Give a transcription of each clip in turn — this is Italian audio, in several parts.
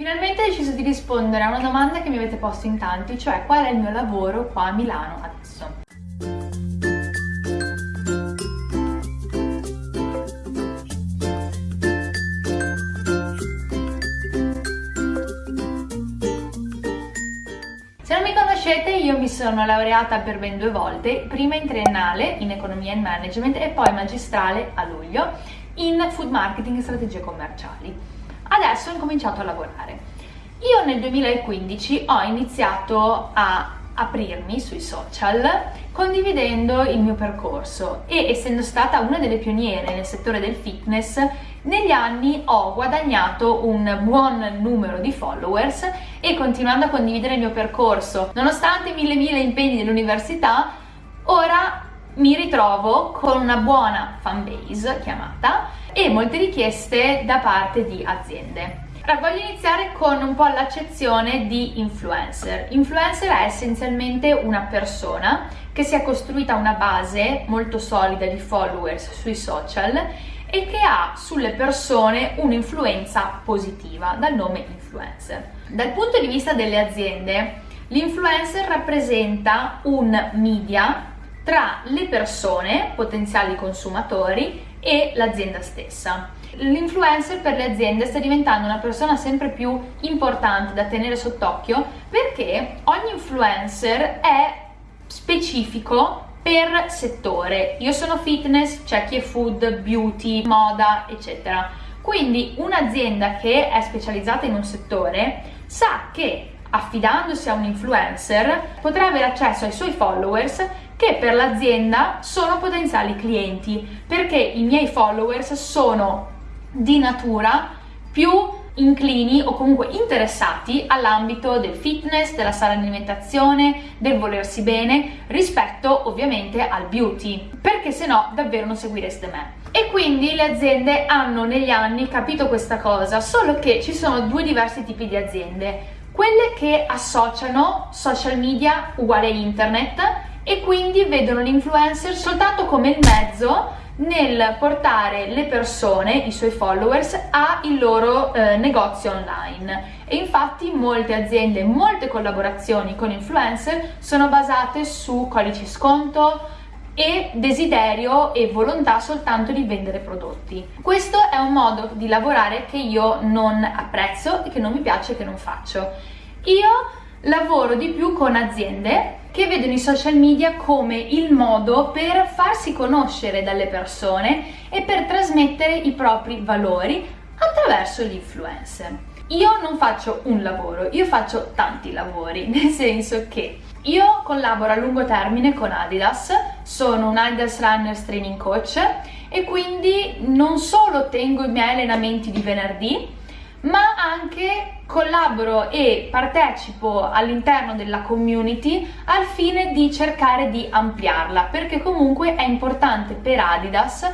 Finalmente ho deciso di rispondere a una domanda che mi avete posto in tanti, cioè qual è il mio lavoro qua a Milano adesso. Se non mi conoscete, io mi sono laureata per ben due volte, prima in triennale in economia e management e poi magistrale a luglio in food marketing e strategie commerciali adesso ho incominciato a lavorare. Io nel 2015 ho iniziato a aprirmi sui social condividendo il mio percorso e essendo stata una delle pioniere nel settore del fitness negli anni ho guadagnato un buon numero di followers e continuando a condividere il mio percorso nonostante mille mille impegni dell'università ora mi ritrovo con una buona fanbase chiamata e molte richieste da parte di aziende. Allora, voglio iniziare con un po' l'accezione di influencer. Influencer è essenzialmente una persona che si è costruita una base molto solida di followers sui social e che ha sulle persone un'influenza positiva, dal nome influencer. Dal punto di vista delle aziende, l'influencer rappresenta un media tra le persone, potenziali consumatori, e l'azienda stessa. L'influencer per le aziende sta diventando una persona sempre più importante da tenere sott'occhio perché ogni influencer è specifico per settore. Io sono fitness, c'è chi è food, beauty, moda, eccetera. Quindi un'azienda che è specializzata in un settore sa che affidandosi a un influencer potrà avere accesso ai suoi followers che per l'azienda sono potenziali clienti perché i miei followers sono di natura più inclini o comunque interessati all'ambito del fitness, della sana alimentazione, del volersi bene rispetto ovviamente al beauty perché se no davvero non seguireste me. E quindi le aziende hanno negli anni capito questa cosa solo che ci sono due diversi tipi di aziende. Quelle che associano social media uguale internet e quindi vedono l'influencer soltanto come il mezzo nel portare le persone, i suoi followers, al loro eh, negozio online. E infatti molte aziende, molte collaborazioni con influencer sono basate su codici sconto e desiderio e volontà soltanto di vendere prodotti. Questo è un modo di lavorare che io non apprezzo, che non mi piace e che non faccio. Io lavoro di più con aziende che vedono i social media come il modo per farsi conoscere dalle persone e per trasmettere i propri valori attraverso gli influencer. Io non faccio un lavoro, io faccio tanti lavori, nel senso che io collaboro a lungo termine con Adidas, sono un Adidas Runners Training Coach e quindi non solo tengo i miei allenamenti di venerdì, ma anche collaboro e partecipo all'interno della community al fine di cercare di ampliarla perché comunque è importante per Adidas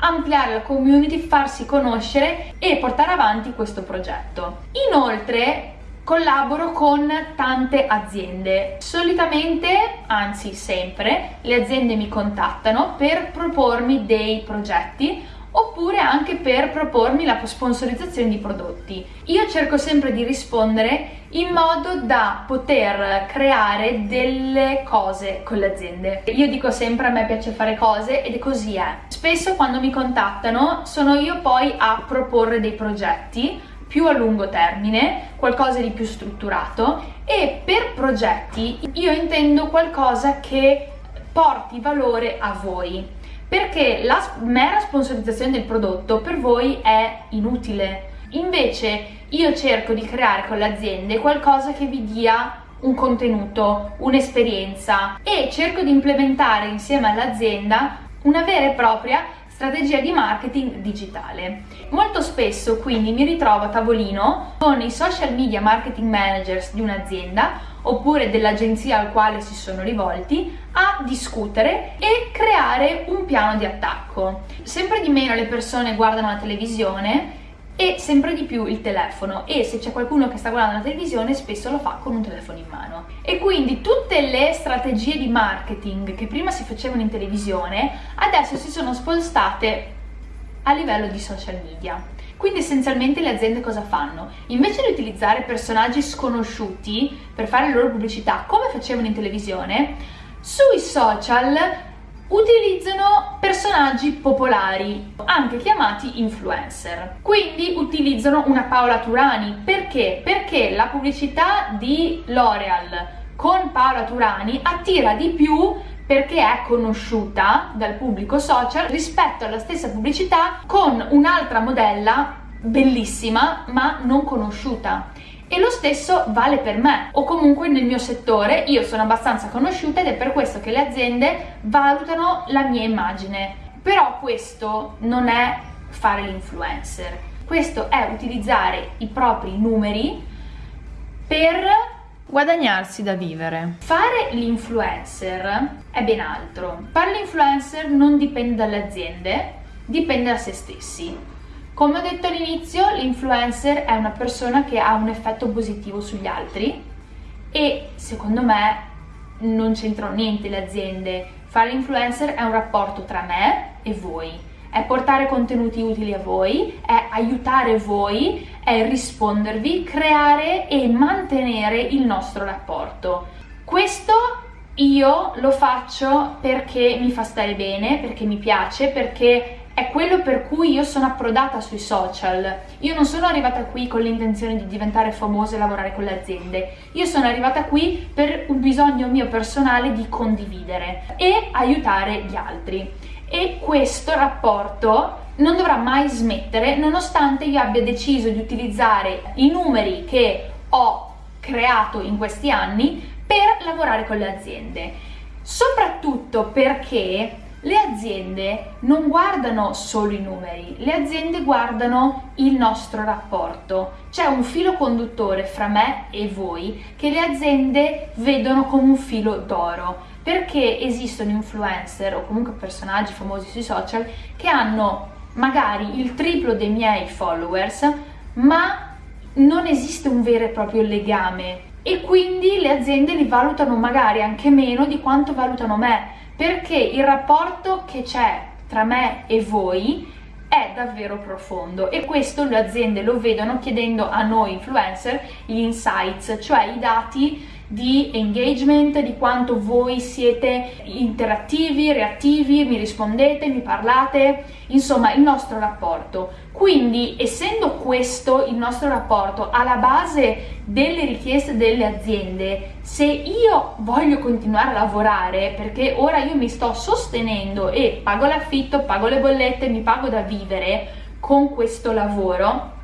ampliare la community, farsi conoscere e portare avanti questo progetto. Inoltre collaboro con tante aziende. Solitamente, anzi sempre, le aziende mi contattano per propormi dei progetti oppure anche per propormi la sponsorizzazione di prodotti. Io cerco sempre di rispondere in modo da poter creare delle cose con le aziende. Io dico sempre a me piace fare cose ed è così è. Spesso quando mi contattano sono io poi a proporre dei progetti più a lungo termine, qualcosa di più strutturato e per progetti io intendo qualcosa che porti valore a voi perché la mera sponsorizzazione del prodotto per voi è inutile. Invece io cerco di creare con le aziende qualcosa che vi dia un contenuto, un'esperienza e cerco di implementare insieme all'azienda una vera e propria strategia di marketing digitale. Molto spesso quindi mi ritrovo a tavolino con i social media marketing managers di un'azienda oppure dell'agenzia al quale si sono rivolti a discutere e creare un piano di attacco. Sempre di meno le persone guardano la televisione e sempre di più il telefono. E se c'è qualcuno che sta guardando la televisione spesso lo fa con un telefono in mano. E quindi tutte le strategie di marketing che prima si facevano in televisione adesso si sono spostate a livello di social media. Quindi essenzialmente le aziende cosa fanno? Invece di utilizzare personaggi sconosciuti per fare le loro pubblicità, come facevano in televisione, sui social utilizzano personaggi popolari, anche chiamati influencer. Quindi utilizzano una Paola Turani. Perché? Perché la pubblicità di L'Oreal con Paola Turani attira di più perché è conosciuta dal pubblico social rispetto alla stessa pubblicità con un'altra modella bellissima ma non conosciuta. E lo stesso vale per me, o comunque nel mio settore io sono abbastanza conosciuta ed è per questo che le aziende valutano la mia immagine. Però questo non è fare l'influencer, questo è utilizzare i propri numeri per guadagnarsi da vivere. Fare l'influencer è ben altro. Fare l'influencer non dipende dalle aziende, dipende da se stessi. Come ho detto all'inizio, l'influencer è una persona che ha un effetto positivo sugli altri e secondo me non c'entrano niente le aziende. Fare l'influencer è un rapporto tra me e voi è portare contenuti utili a voi, è aiutare voi, è rispondervi, creare e mantenere il nostro rapporto. Questo io lo faccio perché mi fa stare bene, perché mi piace, perché è quello per cui io sono approdata sui social. Io non sono arrivata qui con l'intenzione di diventare famosa e lavorare con le aziende. Io sono arrivata qui per un bisogno mio personale di condividere e aiutare gli altri e questo rapporto non dovrà mai smettere nonostante io abbia deciso di utilizzare i numeri che ho creato in questi anni per lavorare con le aziende soprattutto perché le aziende non guardano solo i numeri, le aziende guardano il nostro rapporto. C'è un filo conduttore fra me e voi che le aziende vedono come un filo d'oro perché esistono influencer o comunque personaggi famosi sui social che hanno magari il triplo dei miei followers ma non esiste un vero e proprio legame e quindi le aziende li valutano magari anche meno di quanto valutano me perché il rapporto che c'è tra me e voi è davvero profondo e questo le aziende lo vedono chiedendo a noi influencer gli insights, cioè i dati di engagement, di quanto voi siete interattivi, reattivi, mi rispondete, mi parlate, insomma il nostro rapporto. Quindi essendo questo il nostro rapporto alla base delle richieste delle aziende, se io voglio continuare a lavorare perché ora io mi sto sostenendo e pago l'affitto, pago le bollette, mi pago da vivere con questo lavoro,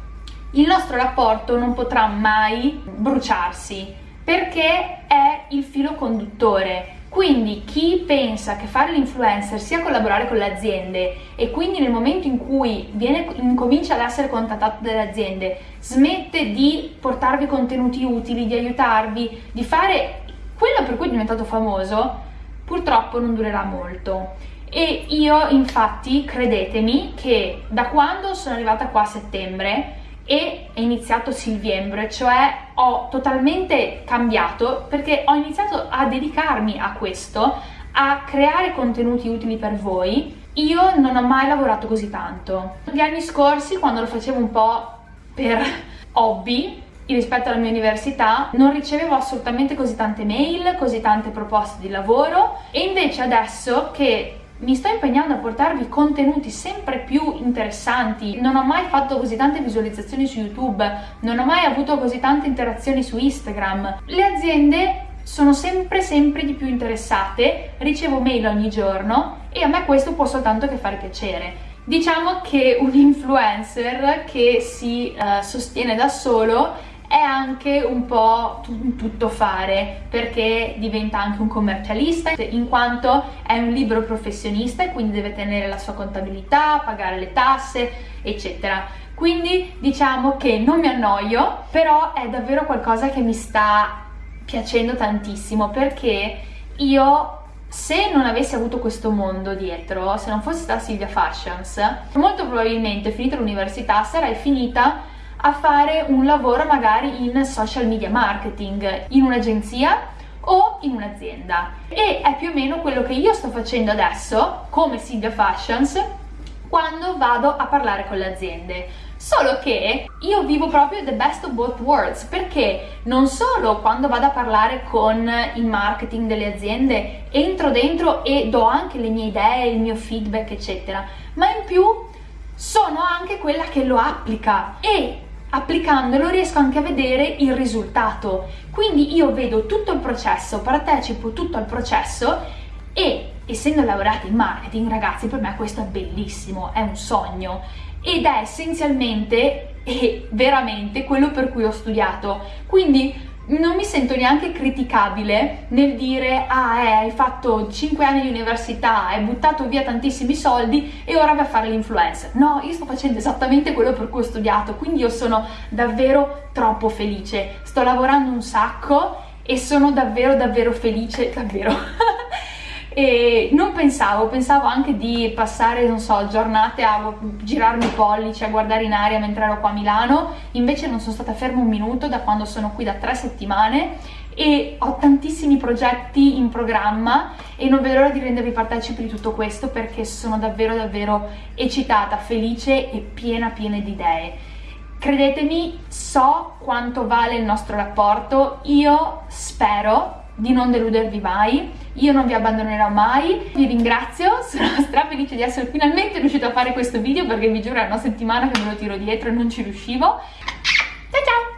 il nostro rapporto non potrà mai bruciarsi perché è il filo conduttore. Quindi chi pensa che fare l'influencer sia collaborare con le aziende e quindi nel momento in cui viene, comincia ad essere contattato dalle aziende smette di portarvi contenuti utili, di aiutarvi, di fare quello per cui è diventato famoso, purtroppo non durerà molto. E io infatti, credetemi, che da quando sono arrivata qua a settembre e è iniziato Silviembre, cioè ho totalmente cambiato perché ho iniziato a dedicarmi a questo, a creare contenuti utili per voi. Io non ho mai lavorato così tanto. Gli anni scorsi, quando lo facevo un po' per hobby, rispetto alla mia università non ricevevo assolutamente così tante mail, così tante proposte di lavoro e invece adesso che mi sto impegnando a portarvi contenuti sempre più interessanti, non ho mai fatto così tante visualizzazioni su YouTube, non ho mai avuto così tante interazioni su Instagram. Le aziende sono sempre sempre di più interessate, ricevo mail ogni giorno e a me questo può soltanto che fare piacere. Diciamo che un influencer che si uh, sostiene da solo è anche un po' un tuttofare perché diventa anche un commercialista in quanto è un libero professionista e quindi deve tenere la sua contabilità, pagare le tasse eccetera. Quindi diciamo che non mi annoio però è davvero qualcosa che mi sta piacendo tantissimo perché io se non avessi avuto questo mondo dietro, se non fossi stata Silvia Fashions, molto probabilmente finita l'università sarei finita a fare un lavoro magari in social media marketing, in un'agenzia o in un'azienda. E è più o meno quello che io sto facendo adesso come Silvia Fashions quando vado a parlare con le aziende. Solo che io vivo proprio the best of both worlds perché non solo quando vado a parlare con il marketing delle aziende entro dentro e do anche le mie idee, il mio feedback eccetera, ma in più sono anche quella che lo applica. E applicandolo riesco anche a vedere il risultato. Quindi io vedo tutto il processo, partecipo tutto al processo e essendo laureata in marketing, ragazzi, per me questo è bellissimo, è un sogno ed è essenzialmente e veramente quello per cui ho studiato. Quindi non mi sento neanche criticabile nel dire ah eh, hai fatto 5 anni di università, hai buttato via tantissimi soldi e ora vai a fare l'influencer. No, io sto facendo esattamente quello per cui ho studiato, quindi io sono davvero troppo felice. Sto lavorando un sacco e sono davvero davvero felice, davvero. e non pensavo, pensavo anche di passare, non so, giornate a girarmi i pollici, a guardare in aria mentre ero qua a Milano, invece non sono stata ferma un minuto da quando sono qui da tre settimane e ho tantissimi progetti in programma e non vedo l'ora di rendervi partecipi di tutto questo perché sono davvero davvero eccitata, felice e piena piena di idee. Credetemi, so quanto vale il nostro rapporto, io spero di non deludervi mai, io non vi abbandonerò mai, vi ringrazio, sono stra felice di essere finalmente riuscita a fare questo video perché vi giuro è una settimana che me lo tiro dietro e non ci riuscivo. Ciao ciao!